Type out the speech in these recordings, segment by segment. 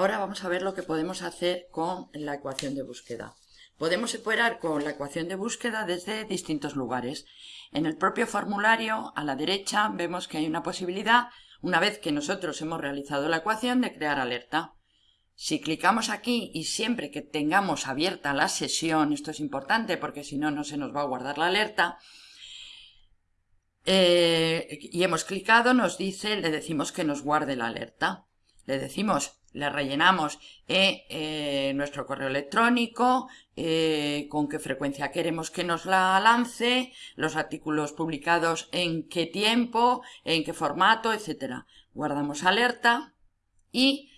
vamos a ver lo que podemos hacer con la ecuación de búsqueda. Podemos operar con la ecuación de búsqueda desde distintos lugares. En el propio formulario, a la derecha, vemos que hay una posibilidad, una vez que nosotros hemos realizado la ecuación, de crear alerta. Si clicamos aquí y siempre que tengamos abierta la sesión, esto es importante porque si no, no se nos va a guardar la alerta, eh, y hemos clicado, nos dice, le decimos que nos guarde la alerta. Le decimos le rellenamos eh, eh, nuestro correo electrónico, eh, con qué frecuencia queremos que nos la lance, los artículos publicados en qué tiempo, en qué formato, etc. Guardamos alerta y,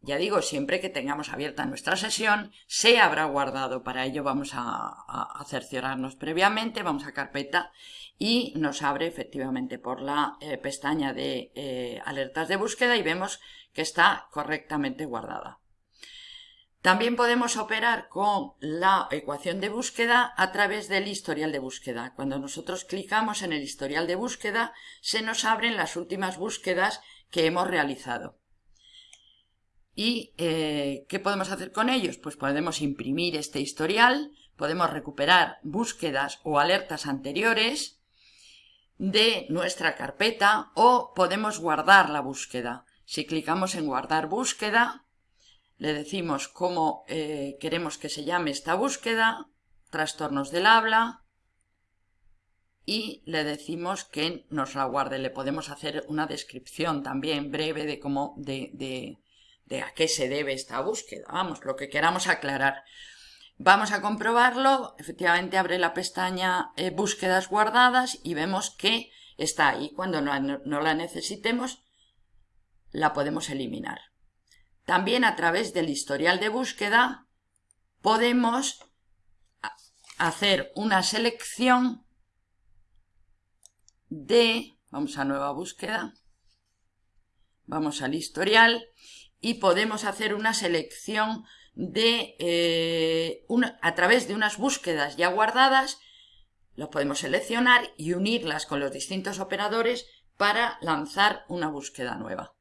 ya digo, siempre que tengamos abierta nuestra sesión, se habrá guardado. Para ello vamos a, cerciorarnos previamente, vamos a carpeta y nos abre efectivamente por la pestaña de alertas de búsqueda y vemos que está correctamente guardada. También podemos operar con la ecuación de búsqueda a través del historial de búsqueda. Cuando nosotros clicamos en el historial de búsqueda, se nos abren las últimas búsquedas que hemos realizado. ¿Y eh, qué podemos hacer con ellos? Pues podemos imprimir este historial, podemos recuperar búsquedas o alertas anteriores de nuestra carpeta o podemos guardar la búsqueda. Si clicamos en guardar búsqueda, le decimos cómo eh, queremos que se llame esta búsqueda, trastornos del habla, y le decimos que nos la guarde. Le podemos hacer una descripción también breve de cómo, de, a qué se debe esta búsqueda. Vamos, lo que queramos aclarar. Vamos a comprobarlo. Efectivamente abre la pestaña eh, búsquedas guardadas y vemos que está ahí. Cuando no la necesitemos, la podemos eliminar. También a través del historial de búsqueda podemos hacer una selección de, vamos a nueva búsqueda, vamos al historial y podemos hacer una selección de, eh, a través de unas búsquedas ya guardadas, las podemos seleccionar y unirlas con los distintos operadores para lanzar una búsqueda nueva.